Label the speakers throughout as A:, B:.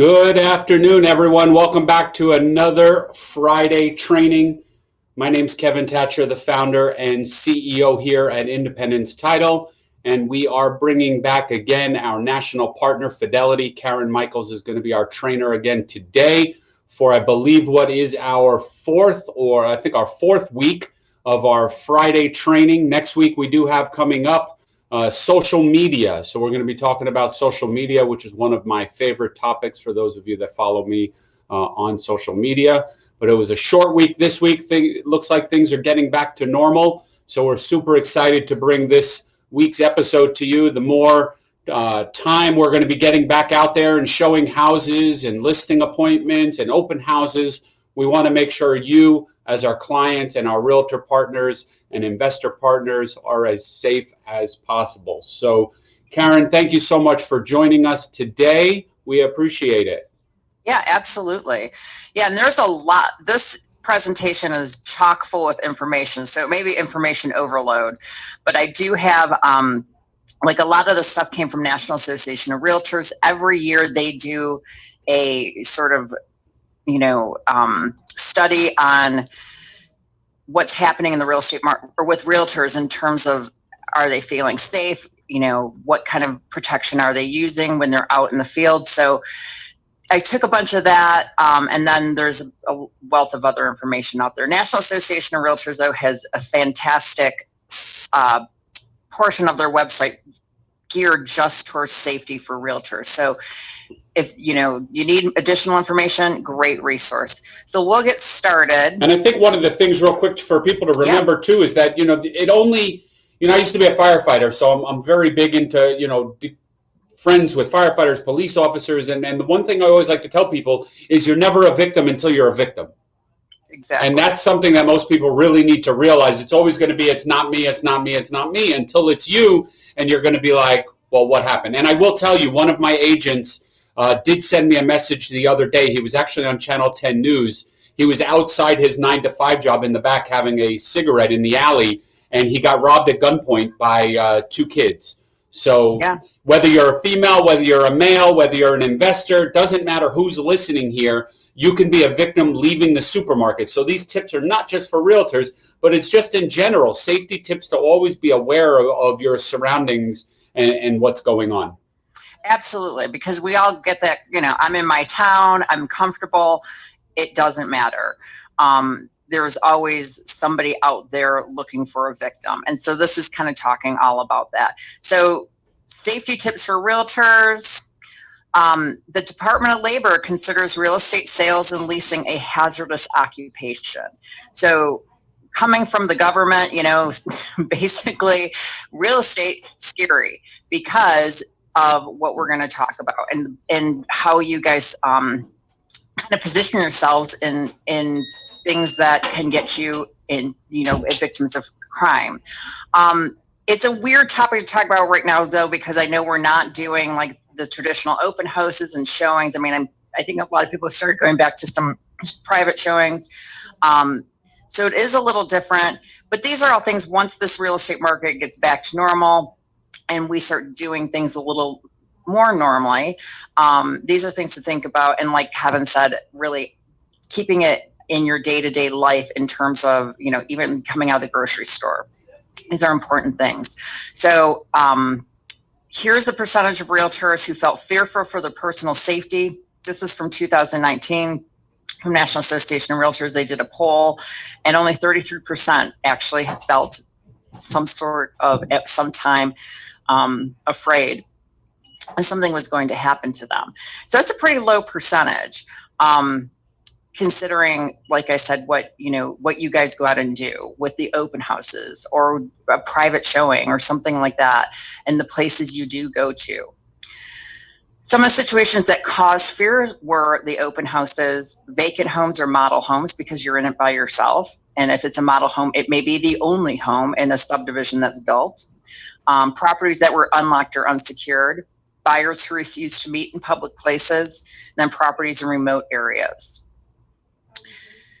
A: Good afternoon, everyone. Welcome back to another Friday training. My name is Kevin Thatcher, the founder and CEO here at Independence Title, and we are bringing back again our national partner, Fidelity. Karen Michaels is going to be our trainer again today for, I believe, what is our fourth or I think our fourth week of our Friday training. Next week, we do have coming up uh, social media. So we're going to be talking about social media, which is one of my favorite topics for those of you that follow me uh, on social media. But it was a short week this week. Thing, looks like things are getting back to normal. So we're super excited to bring this week's episode to you. The more uh, time we're going to be getting back out there and showing houses and listing appointments and open houses, we want to make sure you, as our clients and our realtor partners, and investor partners are as safe as possible. So, Karen, thank you so much for joining us today. We appreciate it.
B: Yeah, absolutely. Yeah, and there's a lot. This presentation is chock full with information, so it may be information overload, but I do have. Um, like a lot of the stuff came from National Association of Realtors. Every year they do a sort of, you know, um, study on what's happening in the real estate market or with realtors in terms of are they feeling safe? You know what kind of protection are they using when they're out in the field? So i took a bunch of that um, and then there's a wealth of other information out there. National association of realtors though has a fantastic uh, portion of their website geared just towards safety for realtors. So if you know you need additional information great resource. So we'll get started.
A: And i think one of the things real quick for people to remember yeah. too is that you know it only you know i used to be a firefighter so i'm, I'm very big into you know friends with firefighters police officers and, and the one thing i always like to tell people is you're never a victim until you're a victim.
B: Exactly.
A: And that's something that most people really need to realize. It's always going to be it's not me it's not me it's not me until it's you and you're going to be like well what happened? And i will tell you one of my agents uh, did send me a message the other day. He was actually on Channel 10 News. He was outside his nine to five job in the back having a cigarette in the alley, and he got robbed at gunpoint by uh, two kids. So yeah. whether you're a female, whether you're a male, whether you're an investor, doesn't matter who's listening here. You can be a victim leaving the supermarket. So these tips are not just for realtors, but it's just in general safety tips to always be aware of, of your surroundings and, and what's going on.
B: Absolutely, because we all get that, you know, I'm in my town, I'm comfortable, it doesn't matter. Um, there's always somebody out there looking for a victim. And so this is kind of talking all about that. So safety tips for realtors. Um, the Department of Labor considers real estate sales and leasing a hazardous occupation. So coming from the government, you know, basically real estate scary because of what we're going to talk about and and how you guys um, kind of position yourselves in in things that can get you in you know victims of crime. Um, it's a weird topic to talk about right now though because I know we're not doing like the traditional open houses and showings. I mean, I'm, I think a lot of people have started going back to some private showings. Um, so it is a little different, but these are all things once this real estate market gets back to normal, and we start doing things a little more normally, um, these are things to think about. And like Kevin said, really keeping it in your day-to-day life in terms of, you know, even coming out of the grocery store. These are important things. So um, here's the percentage of realtors who felt fearful for their personal safety. This is from 2019 from National Association of Realtors. They did a poll and only 33% actually felt some sort of at some time um, afraid something was going to happen to them. So that's a pretty low percentage. Um, considering like i said what you know what you guys go out and do with the open houses or a private showing or something like that and the places you do go to some of the situations that cause fear were the open houses vacant homes or model homes because you're in it by yourself and if it's a model home it may be the only home in a subdivision that's built um, properties that were unlocked or unsecured, buyers who refused to meet in public places, then properties in remote areas.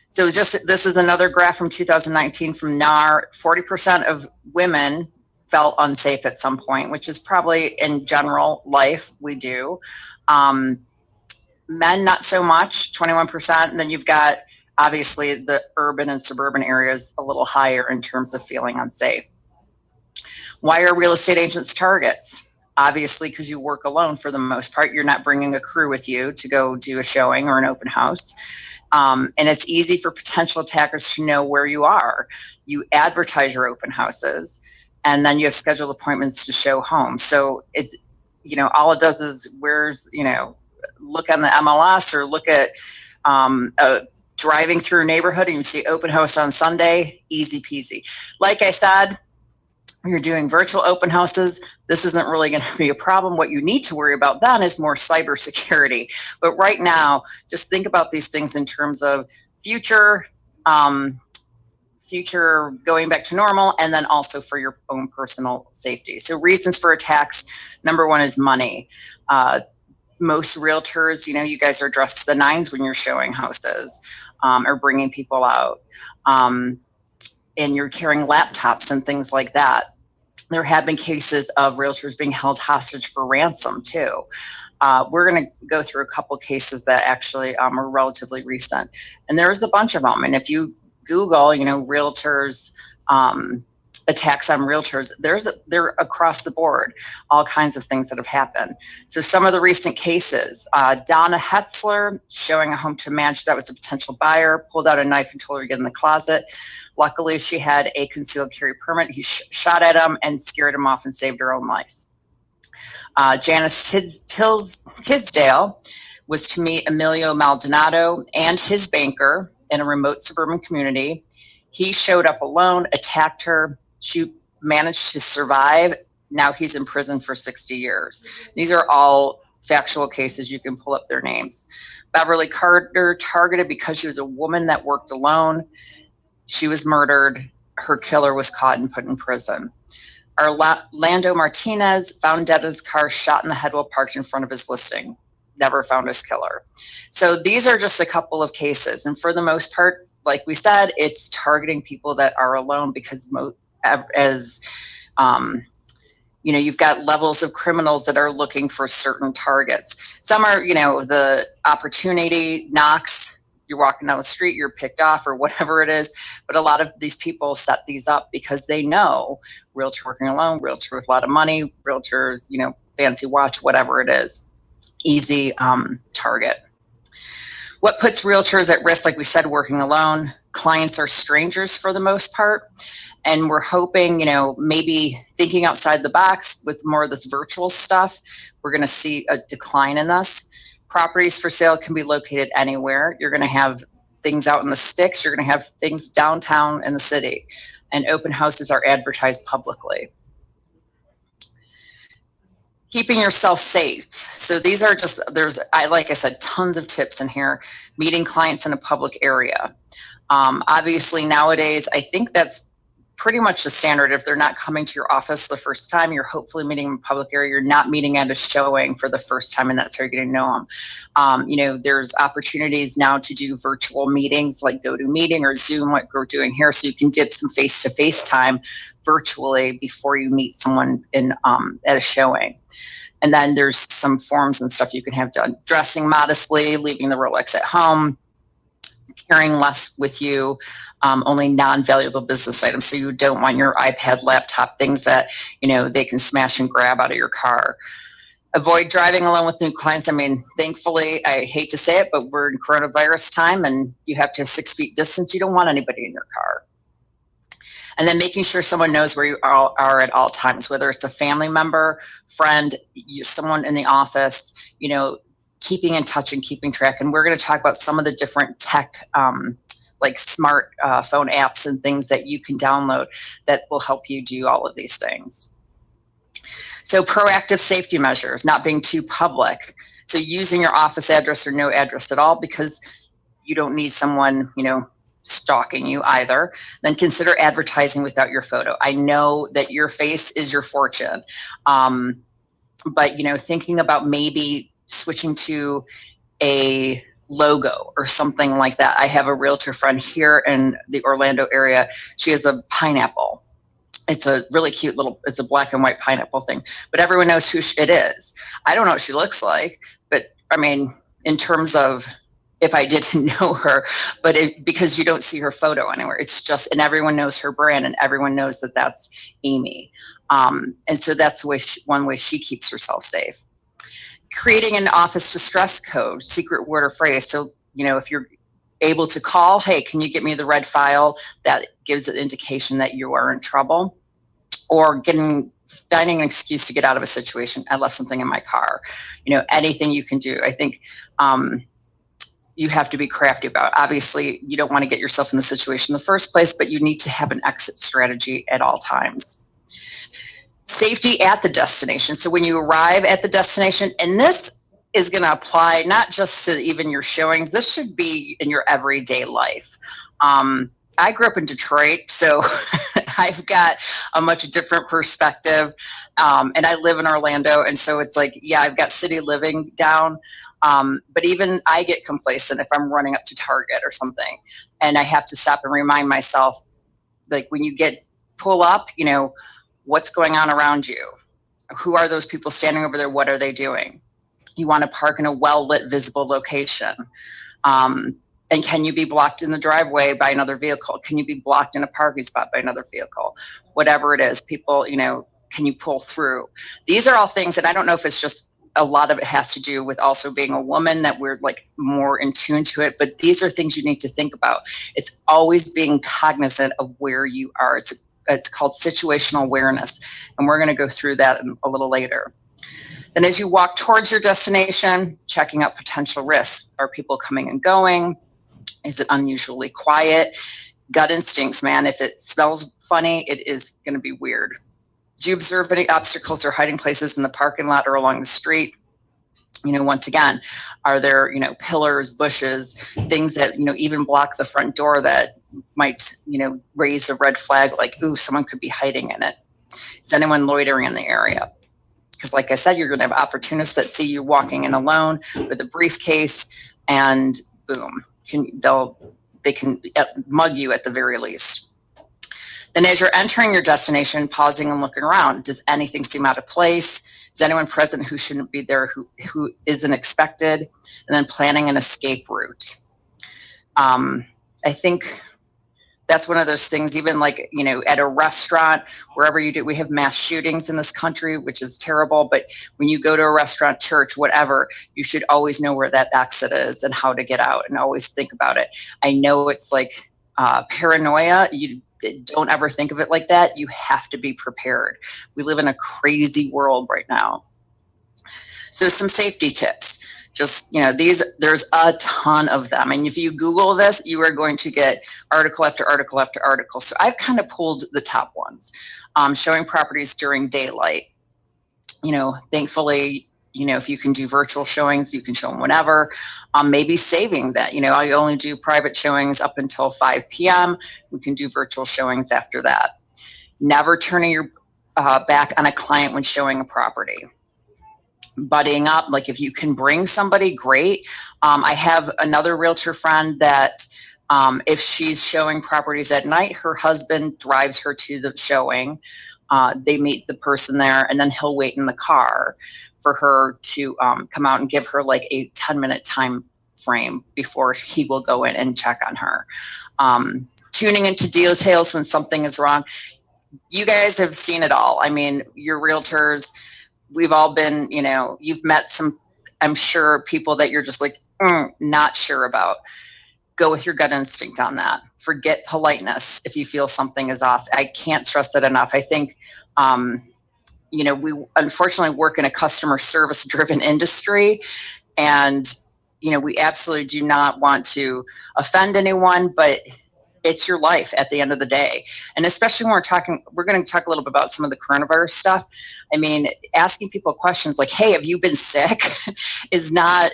B: So just this is another graph from 2019 from NAR. 40% of women felt unsafe at some point, which is probably in general life we do. Um, men, not so much, 21%. And then you've got obviously the urban and suburban areas a little higher in terms of feeling unsafe. Why are real estate agents targets? Obviously, because you work alone for the most part. You're not bringing a crew with you to go do a showing or an open house. Um, and it's easy for potential attackers to know where you are. You advertise your open houses and then you have scheduled appointments to show homes. So it's, you know, all it does is where's, you know, look on the MLS or look at um, a driving through a neighborhood and you see open house on Sunday, easy peasy. Like I said, you're doing virtual open houses, this isn't really going to be a problem. What you need to worry about then is more cybersecurity. But right now, just think about these things in terms of future, um, future going back to normal, and then also for your own personal safety. So reasons for attacks, number one is money. Uh, most realtors, you know, you guys are dressed to the nines when you're showing houses um, or bringing people out. Um, and you're carrying laptops and things like that. There have been cases of realtors being held hostage for ransom too. Uh, we're going to go through a couple cases that actually um, are relatively recent, and there's a bunch of them. And if you Google, you know, realtors um, attacks on realtors, there's they're across the board, all kinds of things that have happened. So some of the recent cases, uh, Donna Hetzler showing a home to a manager that was a potential buyer, pulled out a knife and told her to get in the closet. Luckily, she had a concealed carry permit. He sh shot at him and scared him off and saved her own life. Uh, Janice Tis Tils Tisdale was to meet Emilio Maldonado and his banker in a remote suburban community. He showed up alone, attacked her, she managed to survive. Now he's in prison for 60 years. These are all factual cases. You can pull up their names. Beverly Carter targeted because she was a woman that worked alone. She was murdered. Her killer was caught and put in prison. Orlando Martinez found dead in his car, shot in the head while parked in front of his listing. Never found his killer. So these are just a couple of cases. And for the most part, like we said, it's targeting people that are alone because as um, you know, you've got levels of criminals that are looking for certain targets. Some are, you know, the opportunity knocks, you're walking down the street, you're picked off or whatever it is. But a lot of these people set these up because they know realtor working alone, realtor with a lot of money, realtors, you know, fancy watch, whatever it is, easy um, target. What puts realtors at risk, like we said, working alone, clients are strangers for the most part and we're hoping you know maybe thinking outside the box with more of this virtual stuff we're going to see a decline in this. Properties for sale can be located anywhere. You're going to have things out in the sticks. You're going to have things downtown in the city and open houses are advertised publicly. Keeping yourself safe. So these are just there's i like i said tons of tips in here meeting clients in a public area. Um, obviously nowadays i think that's pretty much the standard. If they're not coming to your office the first time, you're hopefully meeting in public area. You're not meeting at a showing for the first time, and that's how you're getting to know them. Um, you know, there's opportunities now to do virtual meetings like GoToMeeting or Zoom, like we're doing here, so you can get some face-to-face time virtually before you meet someone in um, at a showing. And then there's some forms and stuff you can have done. Dressing modestly, leaving the Rolex at home, carrying less with you, um, only non-valuable business items. So you don't want your iPad, laptop, things that, you know, they can smash and grab out of your car. Avoid driving alone with new clients. I mean, thankfully, I hate to say it, but we're in coronavirus time and you have to have six feet distance. You don't want anybody in your car. And then making sure someone knows where you are, are at all times, whether it's a family member, friend, someone in the office, you know, keeping in touch and keeping track. And we're going to talk about some of the different tech, um, like smart uh, phone apps and things that you can download that will help you do all of these things. So proactive safety measures, not being too public. So using your office address or no address at all because you don't need someone, you know, stalking you either, then consider advertising without your photo. I know that your face is your fortune. Um, but you know, thinking about maybe switching to a logo or something like that. I have a realtor friend here in the Orlando area. She has a pineapple. It's a really cute little, it's a black and white pineapple thing, but everyone knows who it is. I don't know what she looks like, but I mean, in terms of if I didn't know her, but it, because you don't see her photo anywhere, it's just, and everyone knows her brand and everyone knows that that's Amy. Um, and so that's the way she, one way she keeps herself safe. Creating an office distress code, secret word or phrase. So, you know, if you're able to call, hey, can you get me the red file? That gives an indication that you are in trouble. Or getting finding an excuse to get out of a situation. I left something in my car. You know, anything you can do. I think um, you have to be crafty about. Obviously, you don't want to get yourself in the situation in the first place, but you need to have an exit strategy at all times. Safety at the destination. So when you arrive at the destination, and this is going to apply not just to even your showings, this should be in your everyday life. Um, I grew up in Detroit, so I've got a much different perspective. Um, and I live in Orlando, and so it's like, yeah, I've got city living down. Um, but even I get complacent if I'm running up to Target or something, and I have to stop and remind myself, like when you get pull up, you know, what's going on around you? Who are those people standing over there? What are they doing? You want to park in a well lit, visible location. Um, and can you be blocked in the driveway by another vehicle? Can you be blocked in a parking spot by another vehicle? Whatever it is, people, you know, can you pull through? These are all things that I don't know if it's just a lot of it has to do with also being a woman that we're like more in tune to it but these are things you need to think about it's always being cognizant of where you are it's it's called situational awareness and we're going to go through that a little later then as you walk towards your destination checking out potential risks are people coming and going is it unusually quiet? Gut instincts, man. If it smells funny, it is going to be weird. Do you observe any obstacles or hiding places in the parking lot or along the street? You know, once again, are there, you know, pillars, bushes, things that, you know, even block the front door that might, you know, raise a red flag like, ooh, someone could be hiding in it? Is anyone loitering in the area? Because, like I said, you're going to have opportunists that see you walking in alone with a briefcase, and boom, can they'll they can uh, mug you at the very least. Then as you're entering your destination, pausing and looking around, does anything seem out of place? Is anyone present who shouldn't be there, who, who isn't expected? And then planning an escape route. Um, I think that's one of those things even like you know at a restaurant wherever you do we have mass shootings in this country which is terrible but when you go to a restaurant church whatever you should always know where that exit is and how to get out and always think about it i know it's like uh, paranoia you don't ever think of it like that you have to be prepared. We live in a crazy world right now. So some safety tips. Just you know these there's a ton of them. And if you google this you are going to get article after article after article. So i've kind of pulled the top ones um, showing properties during daylight. You know thankfully you know if you can do virtual showings you can show them whenever um, maybe saving that you know i only do private showings up until 5 p.m we can do virtual showings after that never turning your uh, back on a client when showing a property buddying up. Like if you can bring somebody, great. Um, I have another realtor friend that um, if she's showing properties at night, her husband drives her to the showing. Uh, they meet the person there, and then he'll wait in the car for her to um, come out and give her like a 10 minute time frame before he will go in and check on her. Um, tuning into details when something is wrong. You guys have seen it all. I mean, your realtors, we've all been, you know, you've met some, I'm sure, people that you're just like, mm, not sure about. Go with your gut instinct on that. Forget politeness if you feel something is off. I can't stress that enough. I think, um, you know, we unfortunately work in a customer service driven industry and you know we absolutely do not want to offend anyone but it's your life at the end of the day. And especially when we're talking, we're going to talk a little bit about some of the coronavirus stuff. I mean, asking people questions like, hey, have you been sick is not,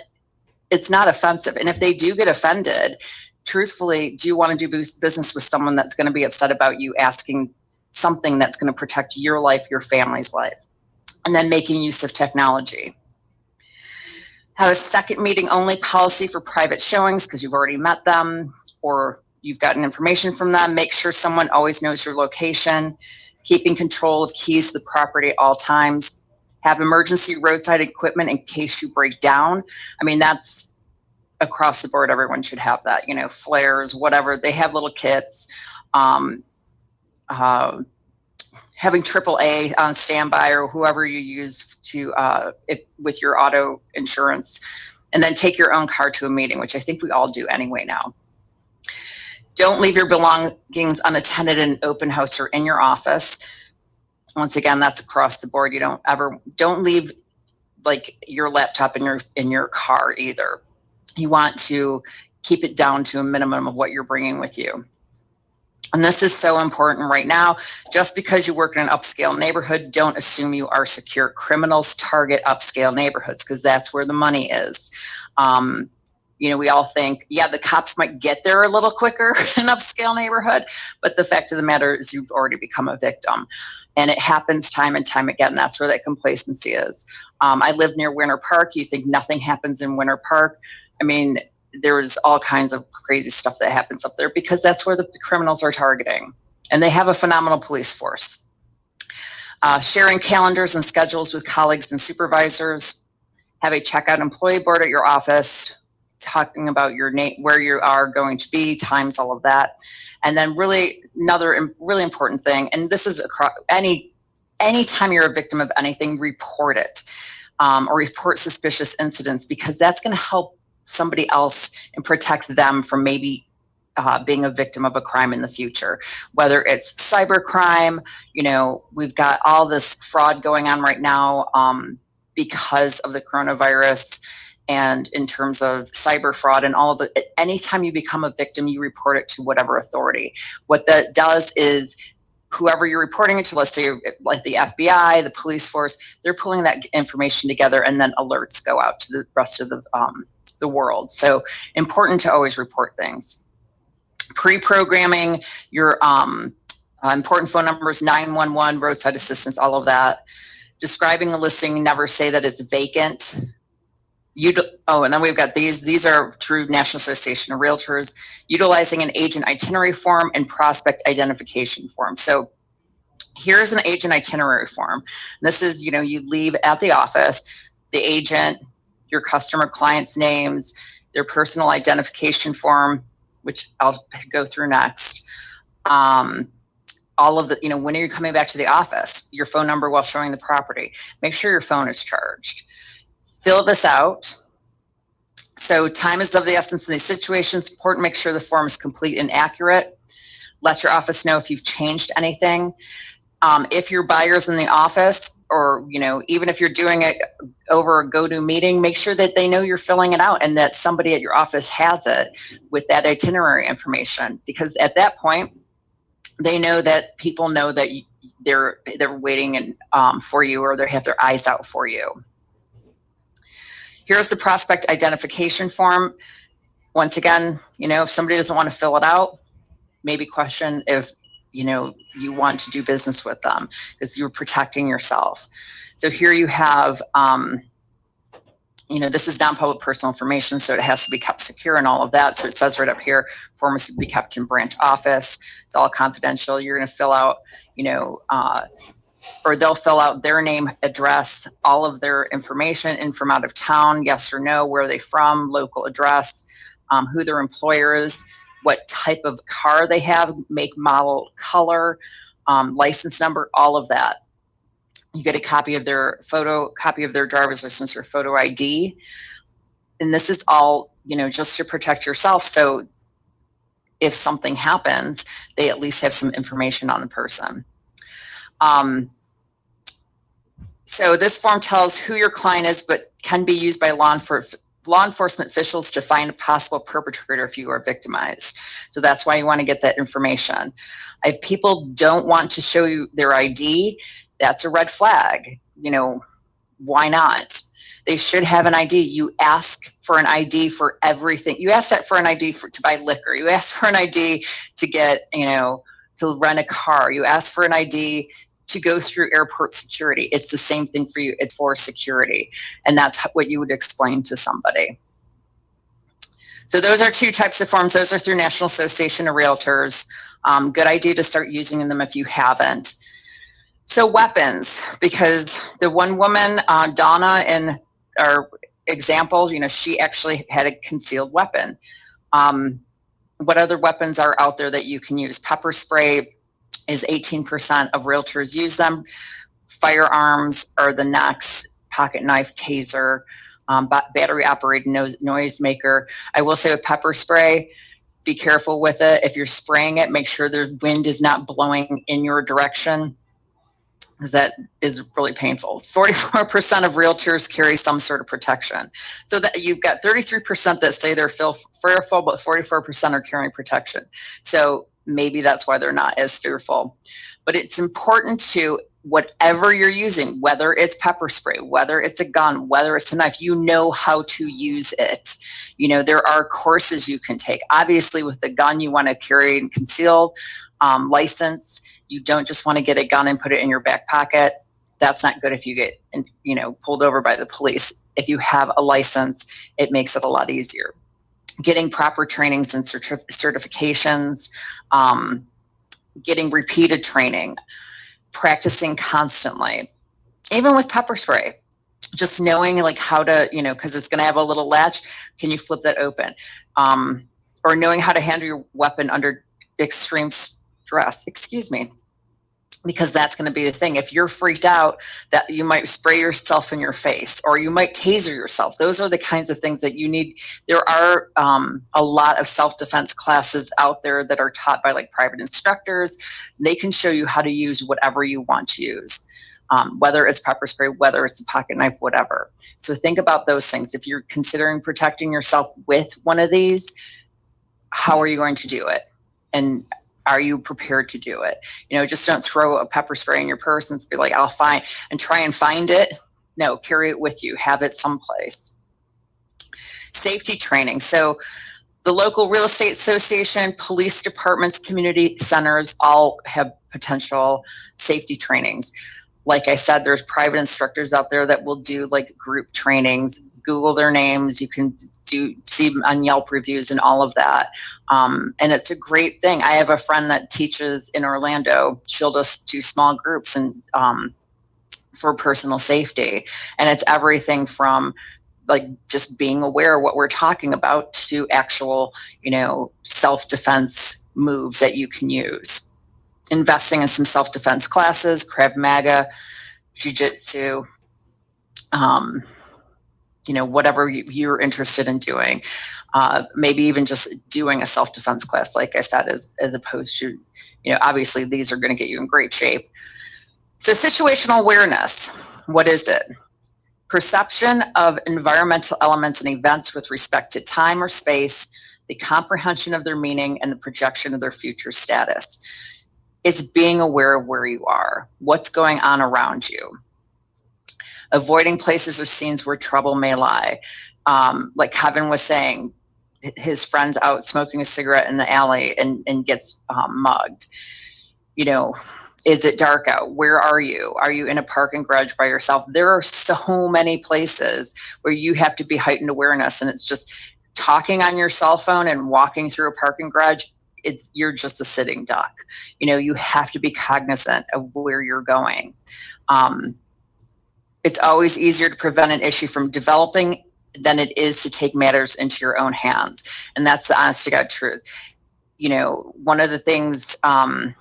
B: it's not offensive. And if they do get offended, truthfully, do you want to do business with someone that's going to be upset about you asking something that's going to protect your life, your family's life? And then making use of technology. Have a second meeting only policy for private showings because you've already met them or you've gotten information from them. Make sure someone always knows your location. Keeping control of keys to the property at all times. Have emergency roadside equipment in case you break down. I mean, that's across the board, everyone should have that. You know, flares, whatever. They have little kits. Um, uh, having AAA on standby or whoever you use to uh, if with your auto insurance, and then take your own car to a meeting, which I think we all do anyway now. Don't leave your belongings unattended in an open house or in your office. Once again, that's across the board. You don't ever don't leave like your laptop in your in your car either. You want to keep it down to a minimum of what you're bringing with you. And this is so important right now. Just because you work in an upscale neighborhood, don't assume you are secure. Criminals target upscale neighborhoods because that's where the money is. Um, you know, we all think, yeah, the cops might get there a little quicker in an upscale neighborhood, but the fact of the matter is you've already become a victim. And it happens time and time again. That's where that complacency is. Um, I live near Winter Park. You think nothing happens in Winter Park. I mean, there's all kinds of crazy stuff that happens up there because that's where the criminals are targeting. And they have a phenomenal police force. Uh, sharing calendars and schedules with colleagues and supervisors. Have a checkout employee board at your office, talking about your name, where you are going to be, times, all of that. And then really another really important thing, and this is across any anytime you're a victim of anything, report it um, or report suspicious incidents because that's going to help somebody else and protect them from maybe uh, being a victim of a crime in the future, whether it's cyber crime, you know, we've got all this fraud going on right now um, because of the coronavirus and in terms of cyber fraud and all of the, anytime you become a victim, you report it to whatever authority. What that does is whoever you're reporting it to, let's say like the FBI, the police force, they're pulling that information together and then alerts go out to the rest of the um, the world. So important to always report things. Pre-programming your um, uh, important phone numbers, 911, roadside assistance, all of that. Describing a listing, never say that it's vacant. You oh, and then we've got these. These are through National Association of Realtors, utilizing an agent itinerary form and prospect identification form. So here's an agent itinerary form. This is, you know, you leave at the office, the agent your customer clients' names, their personal identification form, which I'll go through next. Um, all of the, you know, when are you coming back to the office? Your phone number while showing the property. Make sure your phone is charged. Fill this out. So time is of the essence in these situations. Important make sure the form is complete and accurate. Let your office know if you've changed anything. Um, if your buyer's in the office, or you know, even if you're doing it over a GoToMeeting, make sure that they know you're filling it out and that somebody at your office has it with that itinerary information. Because at that point, they know that people know that they're they're waiting and um, for you, or they have their eyes out for you. Here's the prospect identification form. Once again, you know, if somebody doesn't want to fill it out, maybe question if you know you want to do business with them because you're protecting yourself. So here you have um, you know this is non-public personal information so it has to be kept secure and all of that. So it says right up here form must be kept in branch office. It's all confidential. You're going to fill out you know uh, or they'll fill out their name address all of their information in from out of town yes or no where are they from local address um, who their employer is what type of car they have, make, model, color, um, license number, all of that. You get a copy of their photo, copy of their driver's license or photo ID. And this is all, you know, just to protect yourself. So if something happens, they at least have some information on the person. Um, so this form tells who your client is, but can be used by law enforcement law enforcement officials to find a possible perpetrator if you are victimized. So that's why you want to get that information. If people don't want to show you their ID, that's a red flag. You know, why not? They should have an ID. You ask for an ID for everything. You ask that for an ID for, to buy liquor. You ask for an ID to get, you know, to rent a car. You ask for an ID to go through airport security. It's the same thing for you. It's for security. And that's what you would explain to somebody. So those are two types of forms. Those are through National Association of Realtors. Um, good idea to start using them if you haven't. So weapons, because the one woman, uh, Donna, in our example, you know, she actually had a concealed weapon. Um, what other weapons are out there that you can use? Pepper spray is 18% of realtors use them. Firearms are the next pocket knife, taser, um, battery operated noise, maker. I will say with pepper spray, be careful with it. If you're spraying it, make sure the wind is not blowing in your direction because that is really painful. 44% of realtors carry some sort of protection. So that you've got 33% that say they're fearful, but 44% are carrying protection. So maybe that's why they're not as fearful. But it's important to whatever you're using, whether it's pepper spray, whether it's a gun, whether it's a knife, you know how to use it. You know, there are courses you can take. Obviously, with the gun, you want to carry and conceal um, license you don't just want to get a gun and put it in your back pocket. That's not good if you get, you know, pulled over by the police. If you have a license, it makes it a lot easier. Getting proper trainings and certif certifications, um, getting repeated training, practicing constantly, even with pepper spray just knowing like how to you know because it's going to have a little latch can you flip that open um, or knowing how to handle your weapon under extreme stress. excuse me, because that's going to be the thing. If you're freaked out, that you might spray yourself in your face or you might taser yourself. Those are the kinds of things that you need. There are um, a lot of self-defense classes out there that are taught by like private instructors. They can show you how to use whatever you want to use. Um, whether it's pepper spray, whether it's a pocket knife, whatever. So think about those things. If you're considering protecting yourself with one of these, how are you going to do it? And are you prepared to do it? You know, just don't throw a pepper spray in your purse and be like, I'll find and try and find it. No, carry it with you, have it someplace. Safety training. So the local real estate association, police departments, community centers all have potential safety trainings. Like I said, there's private instructors out there that will do like group trainings, Google their names. You can do see on Yelp reviews and all of that. Um, and it's a great thing. I have a friend that teaches in Orlando. She'll just do small groups and um, for personal safety. And it's everything from like just being aware of what we're talking about to actual, you know, self-defense moves that you can use. Investing in some self-defense classes, Krav Maga, Jiu-Jitsu, um, you know, whatever you're interested in doing. Uh, maybe even just doing a self-defense class, like I said, as, as opposed to, you know, obviously these are going to get you in great shape. So situational awareness, what is it? Perception of environmental elements and events with respect to time or space, the comprehension of their meaning, and the projection of their future status. is being aware of where you are, what's going on around you avoiding places or scenes where trouble may lie. Um, like Kevin was saying, his friend's out smoking a cigarette in the alley and, and gets um, mugged. You know, is it dark out? Where are you? Are you in a parking garage by yourself? There are so many places where you have to be heightened awareness and it's just talking on your cell phone and walking through a parking garage it's you're just a sitting duck you know you have to be cognizant of where you're going um, it's always easier to prevent an issue from developing than it is to take matters into your own hands. And that's the honest to God truth. You know, one of the things um,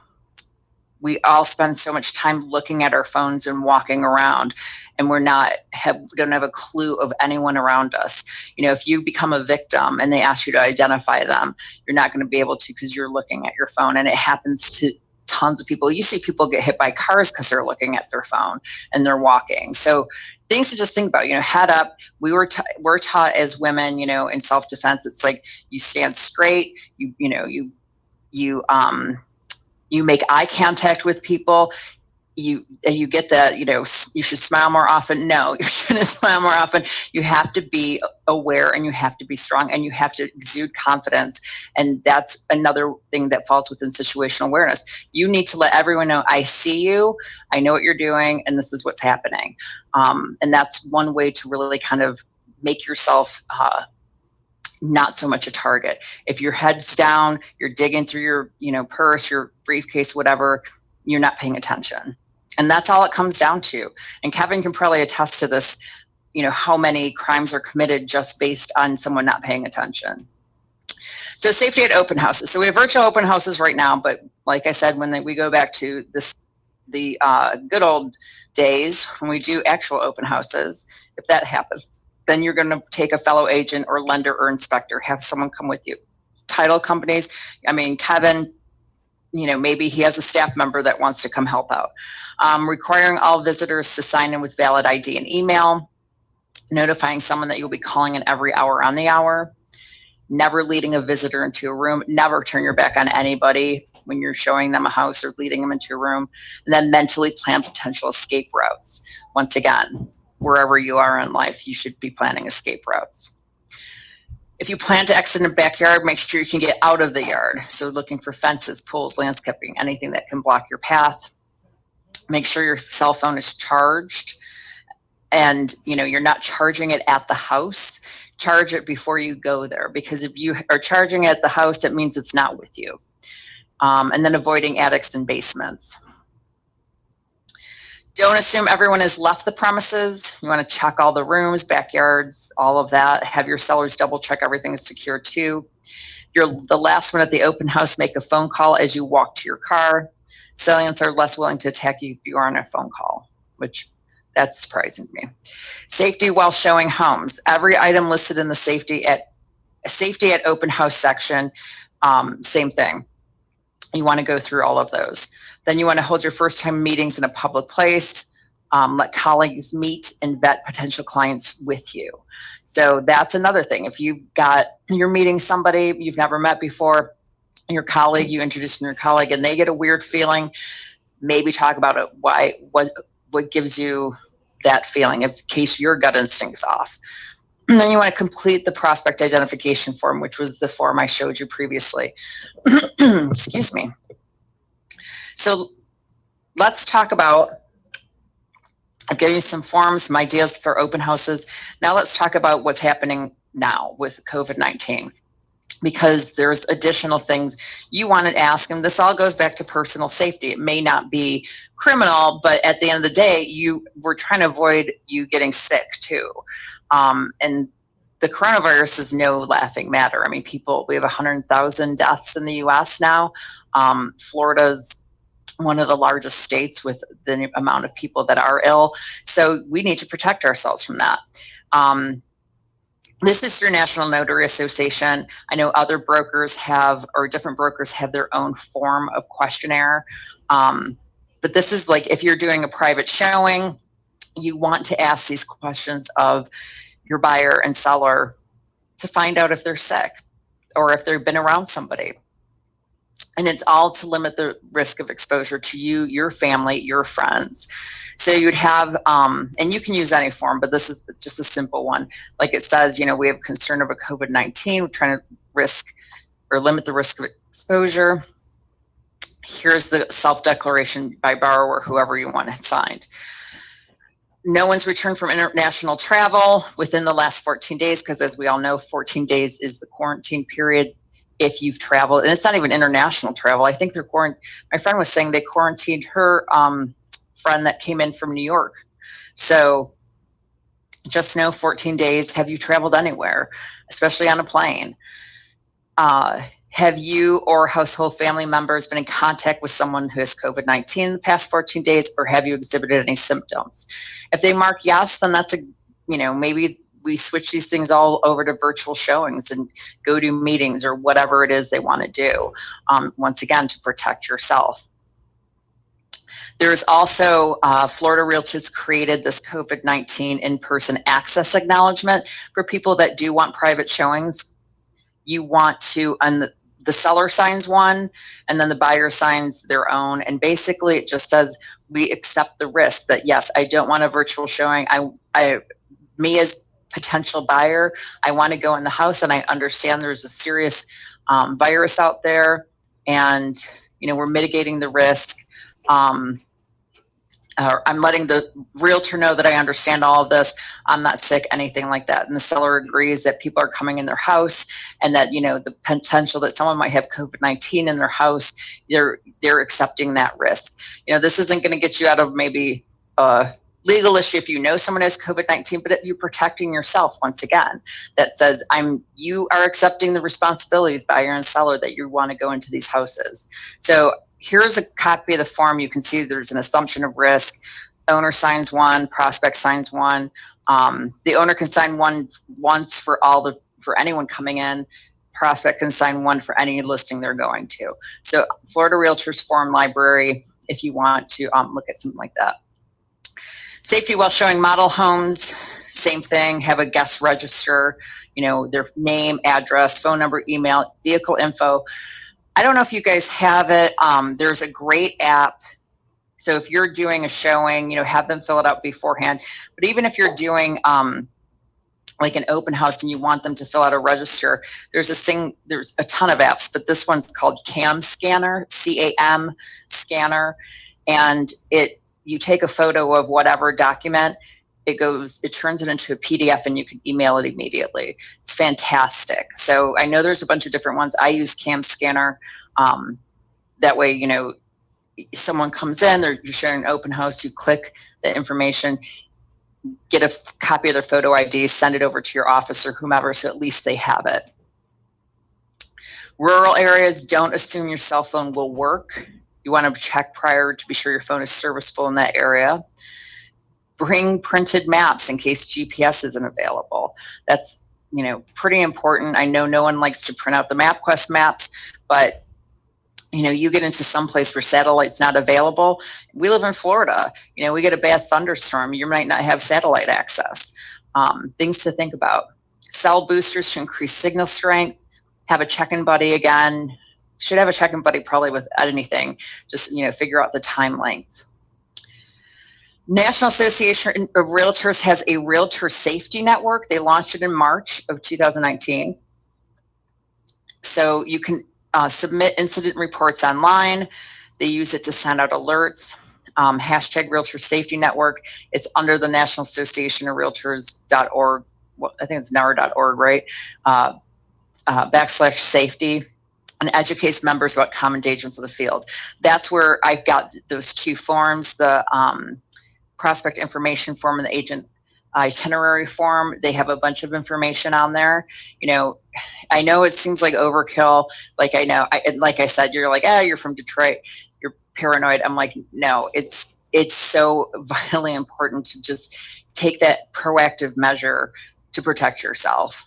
B: we all spend so much time looking at our phones and walking around and we're not have don't have a clue of anyone around us you know if you become a victim and they ask you to identify them you're not going to be able to because you're looking at your phone and it happens to tons of people. You see people get hit by cars because they're looking at their phone and they're walking. So things to just think about, you know, head up. We were, we're taught as women, you know, in self-defense, it's like you stand straight, you, you know, you, you, um, you make eye contact with people you you get that you know you should smile more often. No you shouldn't smile more often. You have to be aware and you have to be strong and you have to exude confidence. And that's another thing that falls within situational awareness. You need to let everyone know i see you. I know what you're doing and this is what's happening. Um, and that's one way to really kind of make yourself uh, not so much a target. If your head's down you're digging through your you know purse your briefcase whatever you're not paying attention and that's all it comes down to. And Kevin can probably attest to this. you know, how many crimes are committed just based on someone not paying attention. So safety at open houses. So we have virtual open houses right now, but like I said, when they, we go back to this, the uh, good old days when we do actual open houses, if that happens, then you're going to take a fellow agent or lender or inspector, have someone come with you. Title companies, I mean, Kevin, you know, maybe he has a staff member that wants to come help out. Um, requiring all visitors to sign in with valid ID and email, notifying someone that you'll be calling in every hour on the hour, never leading a visitor into a room, never turn your back on anybody when you're showing them a house or leading them into a room, and then mentally plan potential escape routes. Once again, wherever you are in life, you should be planning escape routes. If you plan to exit in a backyard, make sure you can get out of the yard. So looking for fences, pools, landscaping, anything that can block your path. Make sure your cell phone is charged and you know you're not charging it at the house charge it before you go there because if you are charging it at the house it means it's not with you um, and then avoiding attics and basements don't assume everyone has left the premises you want to check all the rooms backyards all of that have your sellers double check everything is secure too you're the last one at the open house make a phone call as you walk to your car Salients are less willing to attack you if you are on a phone call which that's surprising to me. Safety while showing homes. Every item listed in the safety at safety at open house section, um, same thing. You want to go through all of those. Then you want to hold your first time meetings in a public place. Um, let colleagues meet and vet potential clients with you. So that's another thing. If you've got, you're meeting somebody you've never met before, your colleague, you introduce your colleague and they get a weird feeling, maybe talk about it, why, what, what gives you that feeling in case your gut instinct's off. And then you want to complete the prospect identification form, which was the form I showed you previously. Excuse me. So let's talk about, I've given you some forms, some ideas for open houses. Now let's talk about what's happening now with COVID-19 because there's additional things you want to ask and this all goes back to personal safety. It may not be criminal but at the end of the day you we're trying to avoid you getting sick too. Um, and the coronavirus is no laughing matter. I mean people we have 100000 deaths in the us now. Um, florida's one of the largest states with the amount of people that are ill so we need to protect ourselves from that um, this is through National Notary Association. I know other brokers have, or different brokers have their own form of questionnaire. Um, but this is like if you're doing a private showing, you want to ask these questions of your buyer and seller to find out if they're sick or if they've been around somebody. And it's all to limit the risk of exposure to you, your family, your friends. So you'd have, um, and you can use any form, but this is just a simple one. Like it says, you know, we have concern of a COVID-19, we're trying to risk or limit the risk of exposure. Here's the self-declaration by borrower, whoever you want it signed. No one's returned from international travel within the last 14 days, because as we all know, 14 days is the quarantine period if you've traveled, and it's not even international travel. I think they're quarant. My friend was saying they quarantined her um, friend that came in from New York. So just know 14 days, have you traveled anywhere, especially on a plane? Uh, have you or household family members been in contact with someone who has COVID-19 in the past 14 days, or have you exhibited any symptoms? If they mark yes, then that's a, you know, maybe we switch these things all over to virtual showings and go to meetings or whatever it is they want to do. Um, once again, to protect yourself. There's also uh, Florida Realtors created this COVID-19 in-person access acknowledgement for people that do want private showings. You want to, the, the seller signs one, and then the buyer signs their own. And basically it just says, we accept the risk that yes, I don't want a virtual showing. I, I, me as potential buyer, I want to go in the house and I understand there's a serious um, virus out there and, you know, we're mitigating the risk. Um, uh, I'm letting the realtor know that I understand all of this. I'm not sick, anything like that. And the seller agrees that people are coming in their house and that, you know, the potential that someone might have COVID-19 in their house, they're, they're accepting that risk. You know, this isn't going to get you out of maybe, uh, legal issue if you know someone has COVID-19, but you're protecting yourself once again. That says I'm you are accepting the responsibilities buyer and seller that you want to go into these houses. So here's a copy of the form. You can see there's an assumption of risk. Owner signs one, prospect signs one. Um, the owner can sign one once for all the for anyone coming in. Prospect can sign one for any listing they're going to. So Florida Realtors Form Library, if you want to um, look at something like that. Safety while showing model homes, same thing, have a guest register, you know, their name, address, phone number, email, vehicle info. I don't know if you guys have it. Um, there's a great app. So if you're doing a showing, you know, have them fill it out beforehand. But even if you're doing um, like an open house and you want them to fill out a register, there's a thing, there's a ton of apps, but this one's called Cam Scanner, C-A-M Scanner. And it you take a photo of whatever document, it goes, it turns it into a PDF and you can email it immediately. It's fantastic. So I know there's a bunch of different ones. I use Cam Scanner. Um, that way, you know, someone comes in, they're you're sharing an open house, you click the information, get a copy of their photo ID, send it over to your office or whomever, so at least they have it. Rural areas, don't assume your cell phone will work. You want to check prior to be sure your phone is serviceable in that area. Bring printed maps in case GPS isn't available. That's you know pretty important. I know no one likes to print out the MapQuest maps, but you know you get into some place where satellite's not available. We live in Florida. You know we get a bad thunderstorm. You might not have satellite access. Um, things to think about. Cell boosters to increase signal strength. Have a check-in buddy again should have a check-in buddy probably with anything. Just you know, figure out the time length. National Association of Realtors has a realtor safety network. They launched it in March of 2019. So you can uh, submit incident reports online. They use it to send out alerts. Um, hashtag Realtor Safety Network. It's under the National Association of Realtors.org. Well, I think it's NAR.org, right? Uh, uh, backslash safety and educates members about common dangers of the field. That's where I got those two forms, the um, prospect information form and the agent itinerary form. They have a bunch of information on there. You know, I know it seems like overkill. Like I know, I, like I said, you're like, ah, you're from Detroit, you're paranoid. I'm like, no, it's it's so vitally important to just take that proactive measure to protect yourself.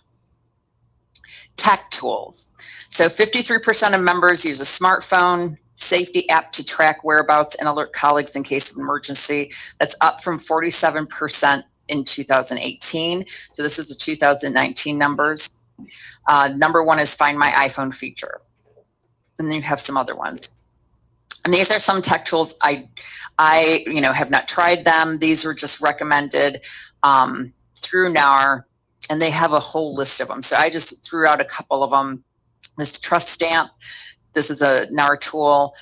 B: Tech tools. So 53% of members use a smartphone safety app to track whereabouts and alert colleagues in case of emergency. That's up from 47% in 2018. So this is the 2019 numbers. Uh, number one is Find My iPhone feature. And then you have some other ones. And these are some tech tools. I, I, you know, have not tried them. These were just recommended um, through NAR, and they have a whole list of them. So I just threw out a couple of them this trust stamp, this is a NAR tool.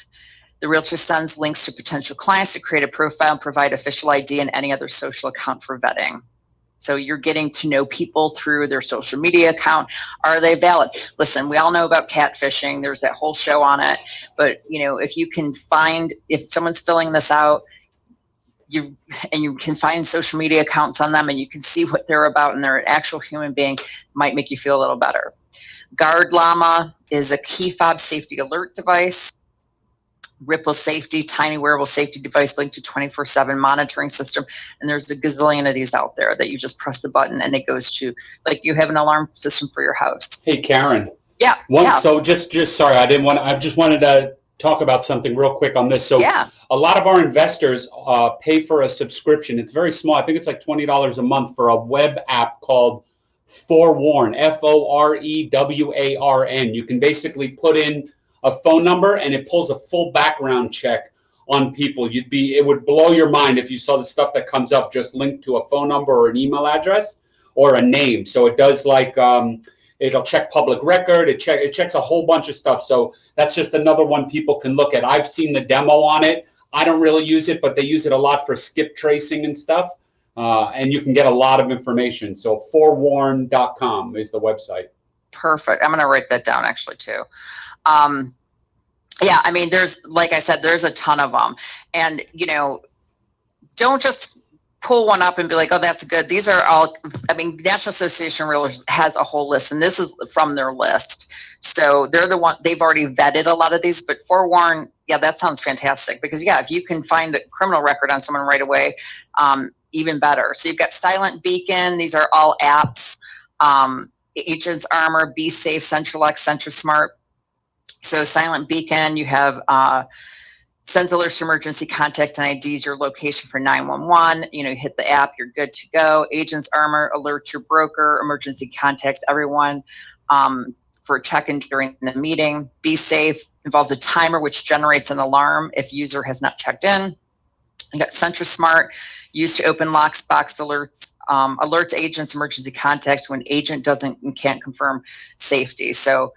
B: The realtor sends links to potential clients to create a profile provide official ID and any other social account for vetting. So you're getting to know people through their social media account. Are they valid? Listen, we all know about catfishing. There's that whole show on it. But you know, if you can find if someone's filling this out, you and you can find social media accounts on them and you can see what they're about and they're an actual human being, might make you feel a little better. Guard Llama is a key fob safety alert device. Ripple Safety, tiny wearable safety device linked to 24-7 monitoring system. And there's a gazillion of these out there that you just press the button and it goes to, like you have an alarm system for your house.
A: Hey, Karen.
B: Yeah,
A: One,
B: yeah.
A: So just, just sorry, I didn't want. I just wanted to talk about something real quick on this. So
B: Yeah,
A: a lot of our investors uh, pay for a subscription. It's very small. I think it's like twenty dollars a month for a web app called Forewarn. F O R E W A R N. You can basically put in a phone number and it pulls a full background check on people. You'd be it would blow your mind if you saw the stuff that comes up just linked to a phone number or an email address or a name. So it does like um, it'll check public record. It check it checks a whole bunch of stuff. So that's just another one people can look at. I've seen the demo on it. I don't really use it, but they use it a lot for skip tracing and stuff. Uh, and you can get a lot of information. So forewarn.com is the website.
B: perfect. I'm going to write that down actually too. Um, yeah, I mean, there's, like I said, there's a ton of them. And, you know, don't just pull one up and be like, oh, that's good. These are all, I mean, National Association of Realtors has a whole list, and this is from their list. So they're the one, they've already vetted a lot of these, but forewarn, yeah, that sounds fantastic because, yeah, if you can find a criminal record on someone right away, um, even better. So you've got Silent Beacon, these are all apps. Um, Agents Armor, Be Safe, CentralX, SentriSmart. So Silent Beacon, you have uh, sends alerts to emergency contact and IDs your location for 911. You know, you hit the app, you're good to go. Agents Armor alerts your broker, emergency contacts everyone um, for check-in during the meeting. Be safe involves a timer which generates an alarm if user has not checked in. You got SentriSmart, used to open locks, box alerts, um, alerts agents emergency contacts when agent doesn't and can't confirm safety. So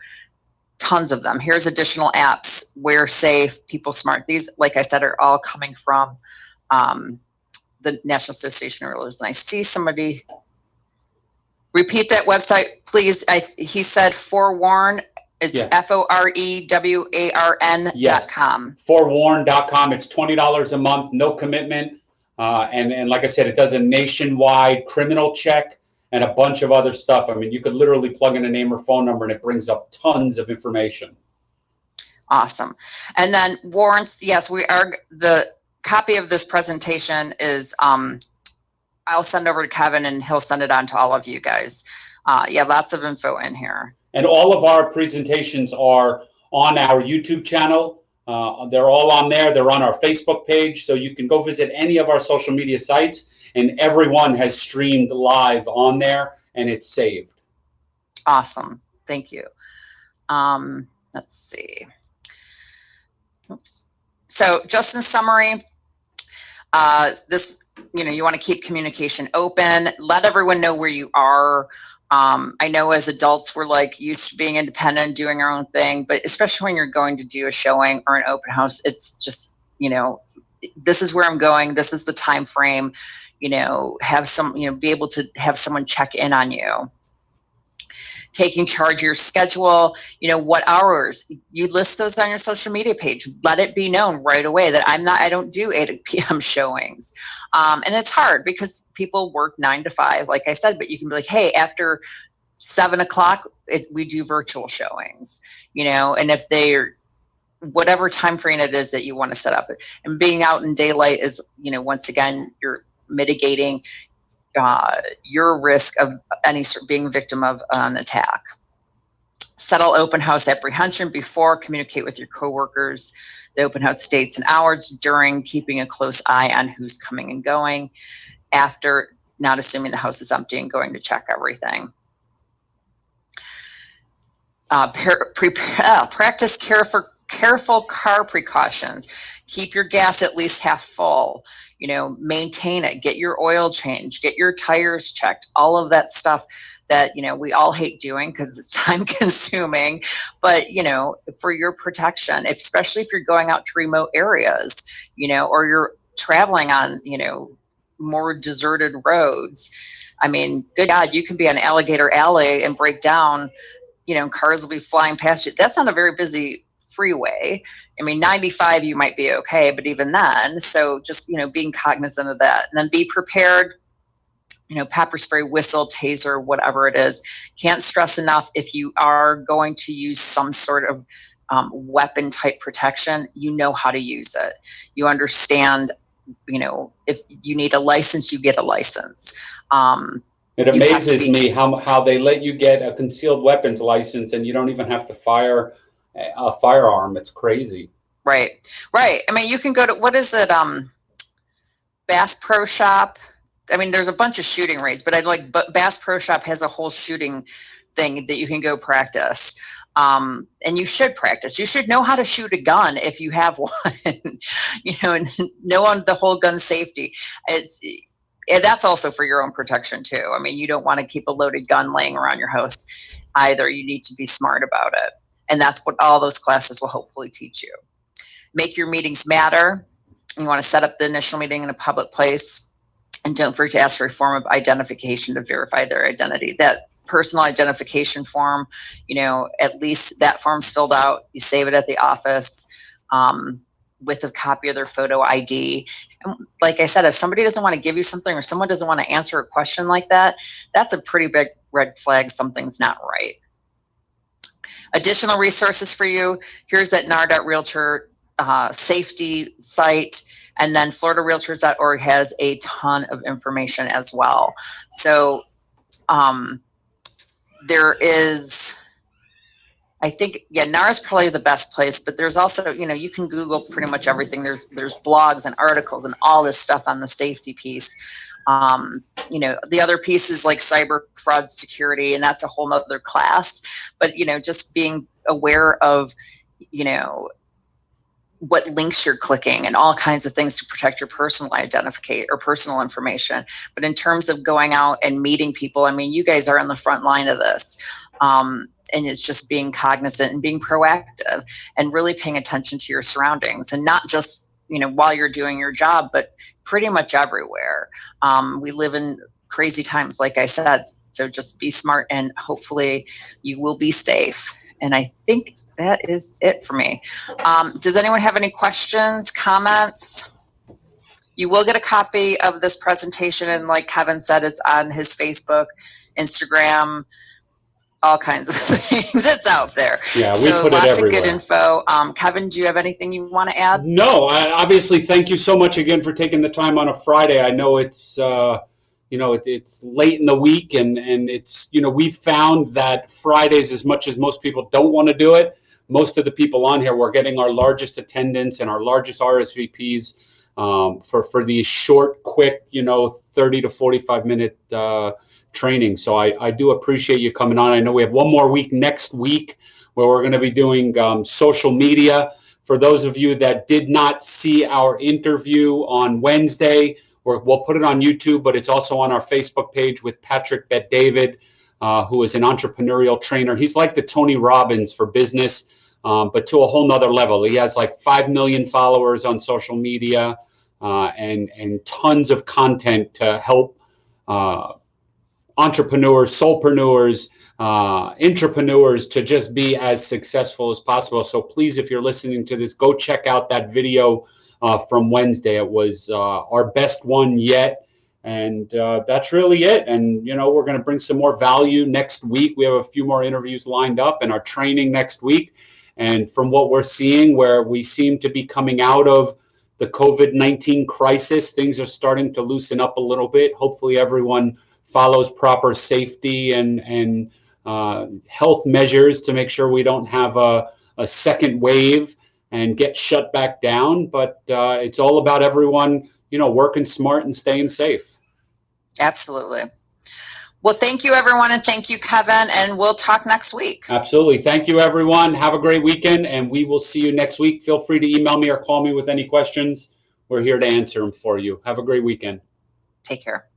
B: tons of them. Here's additional apps, WearSafe, People Smart. These, like I said, are all coming from um, the National Association of Realtors. And I see somebody repeat that website, please. I, he said forewarn. It's
A: Yeah.
B: F O R E W A R N dot com.
A: forewarn.com. It's twenty dollars a month, no commitment, uh, and and like I said, it does a nationwide criminal check and a bunch of other stuff. I mean, you could literally plug in a name or phone number, and it brings up tons of information.
B: Awesome. And then warrants, yes, we are, the copy of this presentation is, um, I'll send over to Kevin and he'll send it on to all of you guys. Uh, yeah, lots of info in here.
A: And all of our presentations are on our YouTube channel. Uh, they're all on there. They're on our Facebook page, so you can go visit any of our social media sites, and everyone has streamed live on there, and it's saved.
B: Awesome. Thank you. Um, let's see. Oops. So just in summary, uh, this, you know, you want to keep communication open, let everyone know where you are. Um, I know as adults, we're like used to being independent, doing our own thing, but especially when you're going to do a showing or an open house, it's just, you know, this is where I'm going. This is the time frame, you know, have some, you know, be able to have someone check in on you taking charge of your schedule, you know, what hours. You list those on your social media page. Let it be known right away that I'm not, I don't do 8 p.m. showings. Um, and it's hard because people work nine to five, like I said, but you can be like, hey, after seven o'clock, we do virtual showings, you know, and if they're, whatever time frame it is that you want to set up and being out in daylight is you know once again you're mitigating uh, your risk of any being victim of an attack. Settle open house apprehension before, communicate with your coworkers, the open house dates and hours during, keeping a close eye on who's coming and going, after, not assuming the house is empty and going to check everything. Uh, per, pre, uh, practice careful, careful car precautions. Keep your gas at least half full you know, maintain it, get your oil changed, get your tires checked, all of that stuff that, you know, we all hate doing because it's time consuming, but, you know, for your protection, especially if you're going out to remote areas, you know, or you're traveling on, you know, more deserted roads. I mean, good God, you can be on Alligator Alley and break down, you know, cars will be flying past you. That's not a very busy freeway. I mean, 95 you might be okay, but even then, so just, you know, being cognizant of that and then be prepared, you know, pepper spray, whistle, taser, whatever it is. Can't stress enough if you are going to use some sort of um, weapon type protection, you know how to use it. You understand, you know, if you need a license, you get a license. Um,
A: It
B: You have to
A: amazes me how, how they let you get a concealed weapons license and you don't even have to fire a- firearm. It's crazy.
B: Right, right. I mean, you can go to what is it? Um, Bass Pro Shop. I mean, there's a bunch of shooting ranges, but I'd like, Bass Pro Shop has a whole shooting thing that you can go practice. Um, and you should practice. You should know how to shoot a gun if you have one. you know, and know on the whole gun safety. It's and that's also for your own protection too. I mean, you don't want to keep a loaded gun laying around your house either. You need to be smart about it. And that's what all those classes will hopefully teach you make your meetings matter. You want to set up the initial meeting in a public place. And don't forget to ask for a form of identification to verify their identity. That personal identification form, you know, at least that form's filled out. You save it at the office um, with a copy of their photo ID. And like I said, if somebody doesn't want to give you something or someone doesn't want to answer a question like that, that's a pretty big red flag. Something's not right. Additional resources for you. Here's that NAR Realtor uh, safety site. And then FloridaRealtors.org has a ton of information as well. So um, there is, I think, yeah, NAR is probably the best place, but there's also, you know, you can Google pretty much everything. There's there's blogs and articles and all this stuff on the safety piece. Um, you know, the other piece is like cyber fraud security, and that's a whole nother class. But you know, just being aware of, you know, what links you're clicking and all kinds of things to protect your personal identification or personal information. But in terms of going out and meeting people, I mean, you guys are on the front line of this. Um, and it's just being cognizant and being proactive and really paying attention to your surroundings and not just, you know, while you're doing your job, but pretty much everywhere. Um, we live in crazy times, like I said. So just be smart and hopefully you will be safe. And I think that is it for me. Um, does anyone have any questions, comments? You will get a copy of this presentation, and like Kevin said, it's on his Facebook, Instagram, all kinds of things. It's out there.
A: Yeah, we
B: so
A: put it
B: lots of good info. Um, Kevin, do you have anything you want to add?
A: No, I, obviously, thank you so much again for taking the time on a Friday. I know it's, uh, you know, it, it's late in the week, and and it's, you know, we've found that Fridays, as much as most people don't want to do it, most of the people on here, we're getting our largest attendance and our largest RSVPs um, for for these short, quick, you know, 30 to 45 minute uh, training. So I, I do appreciate you coming on. I know we have one more week next week where we're going to be doing um, social media. For those of you that did not see our interview on Wednesday, we will put it on YouTube, but it's also on our Facebook page with Patrick Bet-David, uh, who is an entrepreneurial trainer. He's like the Tony Robbins for business um, but to a whole nother level. He has like 5 million followers on social media uh, and, and tons of content to help uh, entrepreneurs, solopreneurs, uh, entrepreneurs to just be as successful as possible. So please, if you're listening to this, go check out that video uh, from Wednesday. It was uh, our best one yet. And uh, that's really it. And, you know, we're going to bring some more value next week. We have a few more interviews lined up and our training next week. And from what we're seeing, where we seem to be coming out of the COVID 19 crisis, things are starting to loosen up a little bit. Hopefully, everyone follows proper safety and, and uh, health measures to make sure we don't have a, a second wave and get shut back down. But uh, it's all about everyone, you know, working smart and staying safe.
B: Absolutely. Well, thank you, everyone, and thank you, Kevin, and we'll talk next week.
A: Absolutely. Thank you, everyone. Have a great weekend, and we will see you next week. Feel free to email me or call me with any questions. We're here to answer them for you. Have a great weekend.
B: Take care.